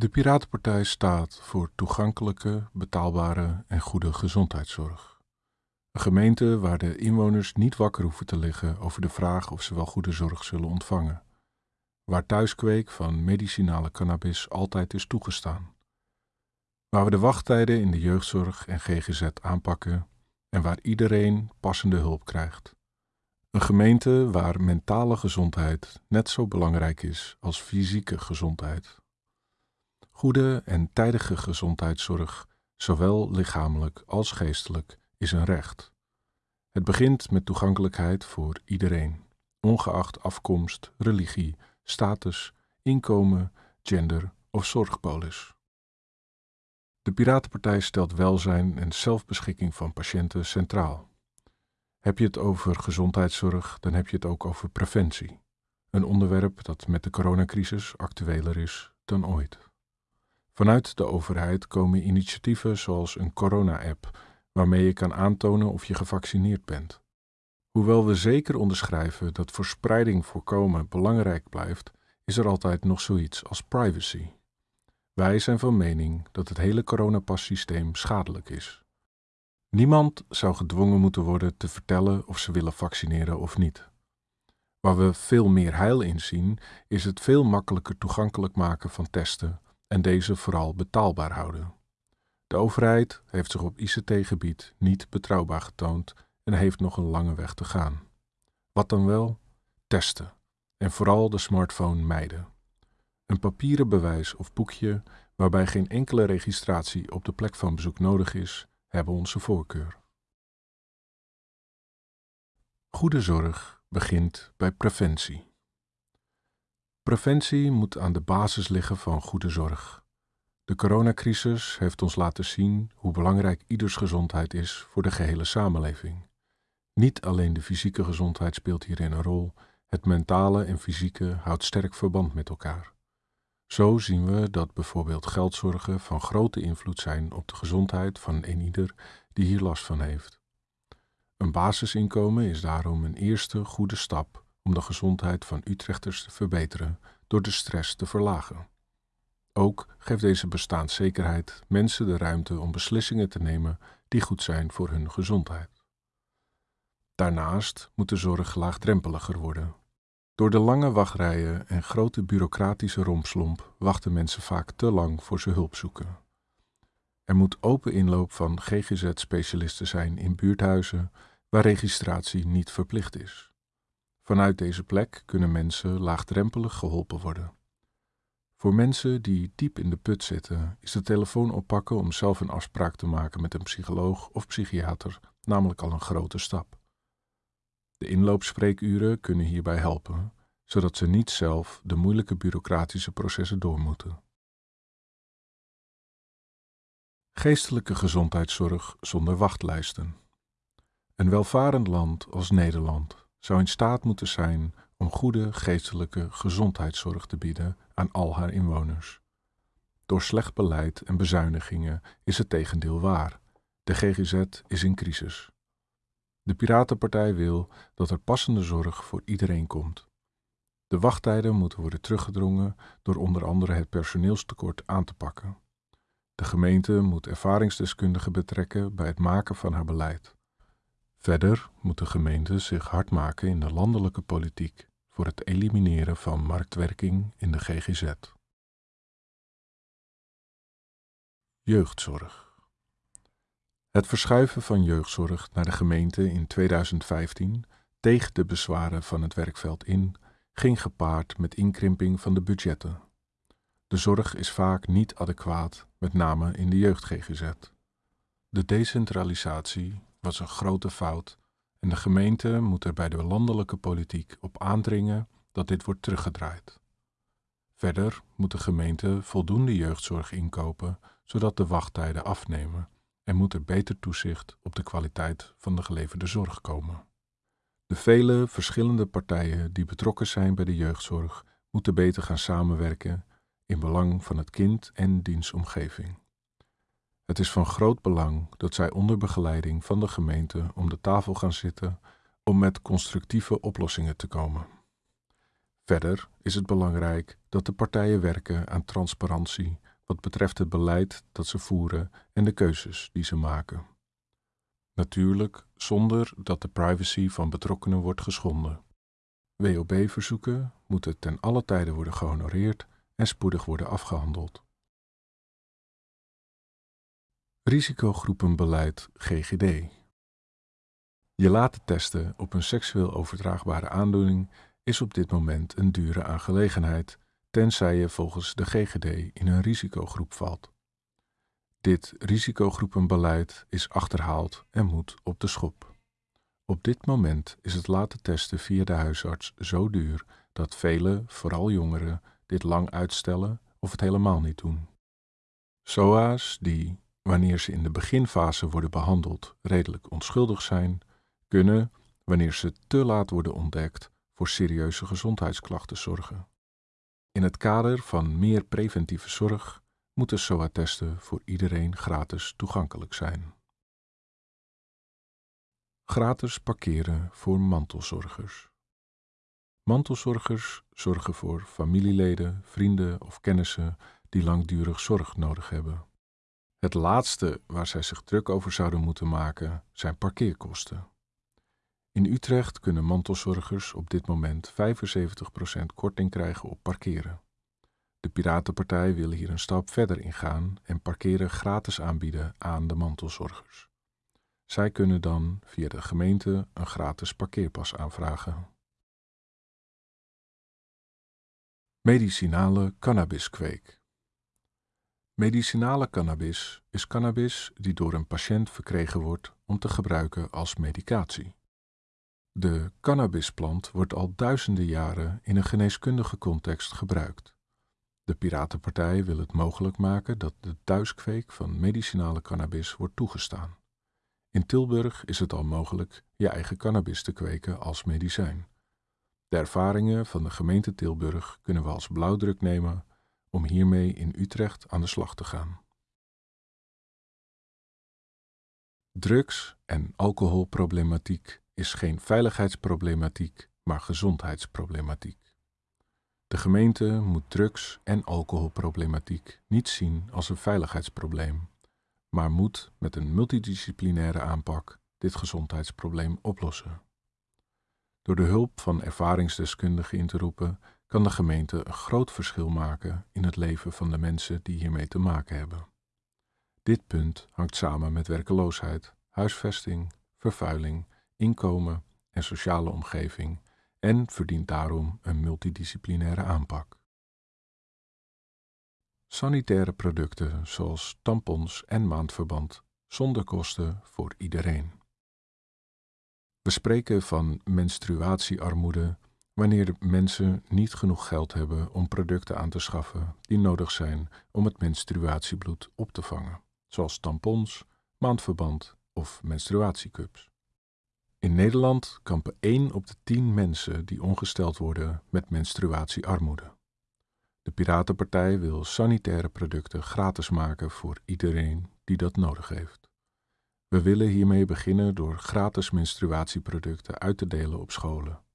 De Piratenpartij staat voor toegankelijke, betaalbare en goede gezondheidszorg. Een gemeente waar de inwoners niet wakker hoeven te liggen over de vraag of ze wel goede zorg zullen ontvangen. Waar thuiskweek van medicinale cannabis altijd is toegestaan. Waar we de wachttijden in de jeugdzorg en GGZ aanpakken en waar iedereen passende hulp krijgt. Een gemeente waar mentale gezondheid net zo belangrijk is als fysieke gezondheid. Goede en tijdige gezondheidszorg, zowel lichamelijk als geestelijk, is een recht. Het begint met toegankelijkheid voor iedereen, ongeacht afkomst, religie, status, inkomen, gender of zorgpolis. De Piratenpartij stelt welzijn en zelfbeschikking van patiënten centraal. Heb je het over gezondheidszorg, dan heb je het ook over preventie. Een onderwerp dat met de coronacrisis actueler is dan ooit. Vanuit de overheid komen initiatieven zoals een corona-app, waarmee je kan aantonen of je gevaccineerd bent. Hoewel we zeker onderschrijven dat verspreiding voorkomen belangrijk blijft, is er altijd nog zoiets als privacy. Wij zijn van mening dat het hele coronapassysteem schadelijk is. Niemand zou gedwongen moeten worden te vertellen of ze willen vaccineren of niet. Waar we veel meer heil in zien, is het veel makkelijker toegankelijk maken van testen en deze vooral betaalbaar houden. De overheid heeft zich op ICT-gebied niet betrouwbaar getoond en heeft nog een lange weg te gaan. Wat dan wel? Testen. En vooral de smartphone mijden. Een papieren bewijs of boekje waarbij geen enkele registratie op de plek van bezoek nodig is, hebben onze voorkeur. Goede zorg begint bij preventie. Preventie moet aan de basis liggen van goede zorg. De coronacrisis heeft ons laten zien hoe belangrijk ieders gezondheid is voor de gehele samenleving. Niet alleen de fysieke gezondheid speelt hierin een rol, het mentale en fysieke houdt sterk verband met elkaar. Zo zien we dat bijvoorbeeld geldzorgen van grote invloed zijn op de gezondheid van een ieder die hier last van heeft. Een basisinkomen is daarom een eerste goede stap om de gezondheid van Utrechters te verbeteren door de stress te verlagen. Ook geeft deze bestaanszekerheid mensen de ruimte om beslissingen te nemen die goed zijn voor hun gezondheid. Daarnaast moet de zorg laagdrempeliger worden. Door de lange wachtrijen en grote bureaucratische rompslomp wachten mensen vaak te lang voor ze hulp zoeken. Er moet open inloop van GGZ-specialisten zijn in buurthuizen waar registratie niet verplicht is. Vanuit deze plek kunnen mensen laagdrempelig geholpen worden. Voor mensen die diep in de put zitten, is de telefoon oppakken om zelf een afspraak te maken met een psycholoog of psychiater namelijk al een grote stap. De inloopspreekuren kunnen hierbij helpen, zodat ze niet zelf de moeilijke bureaucratische processen door moeten. Geestelijke gezondheidszorg zonder wachtlijsten. Een welvarend land als Nederland zou in staat moeten zijn om goede geestelijke gezondheidszorg te bieden aan al haar inwoners. Door slecht beleid en bezuinigingen is het tegendeel waar. De GGZ is in crisis. De Piratenpartij wil dat er passende zorg voor iedereen komt. De wachttijden moeten worden teruggedrongen door onder andere het personeelstekort aan te pakken. De gemeente moet ervaringsdeskundigen betrekken bij het maken van haar beleid. Verder moet de gemeente zich hard maken in de landelijke politiek voor het elimineren van marktwerking in de GGZ. Jeugdzorg. Het verschuiven van jeugdzorg naar de gemeente in 2015 tegen de bezwaren van het werkveld in ging gepaard met inkrimping van de budgetten. De zorg is vaak niet adequaat, met name in de jeugd-GGZ. De decentralisatie was een grote fout en de gemeente moet er bij de landelijke politiek op aandringen dat dit wordt teruggedraaid. Verder moet de gemeente voldoende jeugdzorg inkopen, zodat de wachttijden afnemen en moet er beter toezicht op de kwaliteit van de geleverde zorg komen. De vele verschillende partijen die betrokken zijn bij de jeugdzorg moeten beter gaan samenwerken in belang van het kind en dienstomgeving. Het is van groot belang dat zij onder begeleiding van de gemeente om de tafel gaan zitten om met constructieve oplossingen te komen. Verder is het belangrijk dat de partijen werken aan transparantie, wat betreft het beleid dat ze voeren en de keuzes die ze maken. Natuurlijk zonder dat de privacy van betrokkenen wordt geschonden. WOB-verzoeken moeten ten alle tijde worden gehonoreerd en spoedig worden afgehandeld. Risicogroepenbeleid GGD Je laten testen op een seksueel overdraagbare aandoening is op dit moment een dure aangelegenheid, tenzij je volgens de GGD in een risicogroep valt. Dit risicogroepenbeleid is achterhaald en moet op de schop. Op dit moment is het laten testen via de huisarts zo duur dat velen, vooral jongeren, dit lang uitstellen of het helemaal niet doen. SOA's die, wanneer ze in de beginfase worden behandeld, redelijk onschuldig zijn, kunnen, wanneer ze te laat worden ontdekt, voor serieuze gezondheidsklachten zorgen. In het kader van meer preventieve zorg moeten SOA-testen voor iedereen gratis toegankelijk zijn. Gratis parkeren voor mantelzorgers. Mantelzorgers zorgen voor familieleden, vrienden of kennissen die langdurig zorg nodig hebben. Het laatste waar zij zich druk over zouden moeten maken zijn parkeerkosten. In Utrecht kunnen mantelzorgers op dit moment 75% korting krijgen op parkeren. De Piratenpartij wil hier een stap verder ingaan en parkeren gratis aanbieden aan de mantelzorgers. Zij kunnen dan via de gemeente een gratis parkeerpas aanvragen. Medicinale cannabiskweek. Medicinale cannabis is cannabis die door een patiënt verkregen wordt om te gebruiken als medicatie. De cannabisplant wordt al duizenden jaren in een geneeskundige context gebruikt. De Piratenpartij wil het mogelijk maken dat de thuiskweek van medicinale cannabis wordt toegestaan. In Tilburg is het al mogelijk je eigen cannabis te kweken als medicijn. De ervaringen van de gemeente Tilburg kunnen we als blauwdruk nemen om hiermee in Utrecht aan de slag te gaan. Drugs- en alcoholproblematiek is geen veiligheidsproblematiek, maar gezondheidsproblematiek. De gemeente moet drugs- en alcoholproblematiek niet zien als een veiligheidsprobleem, maar moet met een multidisciplinaire aanpak dit gezondheidsprobleem oplossen. Door de hulp van ervaringsdeskundigen in te roepen, kan de gemeente een groot verschil maken in het leven van de mensen die hiermee te maken hebben. Dit punt hangt samen met werkeloosheid, huisvesting, vervuiling, inkomen en sociale omgeving en verdient daarom een multidisciplinaire aanpak. Sanitaire producten zoals tampons en maandverband zonder kosten voor iedereen. We spreken van menstruatiearmoede wanneer de mensen niet genoeg geld hebben om producten aan te schaffen die nodig zijn om het menstruatiebloed op te vangen, zoals tampons, maandverband of menstruatiecups. In Nederland kampen 1 op de 10 mensen die ongesteld worden met menstruatiearmoede. De Piratenpartij wil sanitaire producten gratis maken voor iedereen die dat nodig heeft. We willen hiermee beginnen door gratis menstruatieproducten uit te delen op scholen.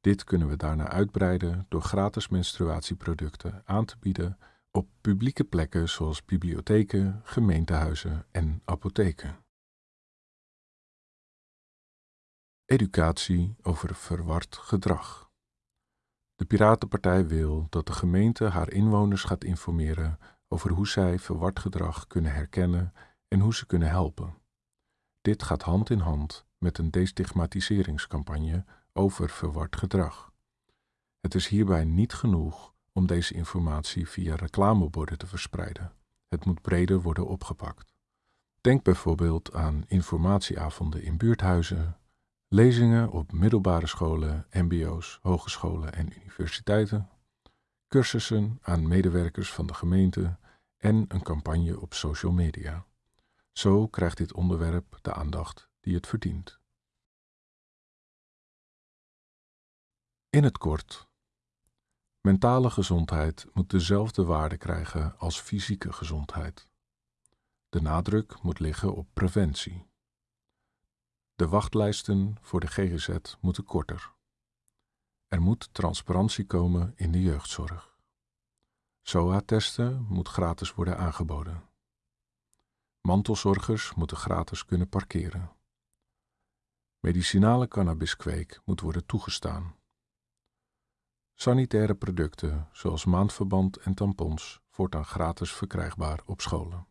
Dit kunnen we daarna uitbreiden door gratis menstruatieproducten aan te bieden op publieke plekken zoals bibliotheken, gemeentehuizen en apotheken. Educatie over verward gedrag. De Piratenpartij wil dat de gemeente haar inwoners gaat informeren over hoe zij verward gedrag kunnen herkennen en hoe ze kunnen helpen. Dit gaat hand in hand met een destigmatiseringscampagne over verward gedrag. Het is hierbij niet genoeg om deze informatie via reclameborden te verspreiden. Het moet breder worden opgepakt. Denk bijvoorbeeld aan informatieavonden in buurthuizen, lezingen op middelbare scholen, mbo's, hogescholen en universiteiten, cursussen aan medewerkers van de gemeente en een campagne op social media. Zo krijgt dit onderwerp de aandacht die het verdient. In het kort. Mentale gezondheid moet dezelfde waarde krijgen als fysieke gezondheid. De nadruk moet liggen op preventie. De wachtlijsten voor de GGZ moeten korter. Er moet transparantie komen in de jeugdzorg. SOA-testen moet gratis worden aangeboden. Mantelzorgers moeten gratis kunnen parkeren. Medicinale cannabiskweek moet worden toegestaan. Sanitaire producten zoals maandverband en tampons voortaan gratis verkrijgbaar op scholen.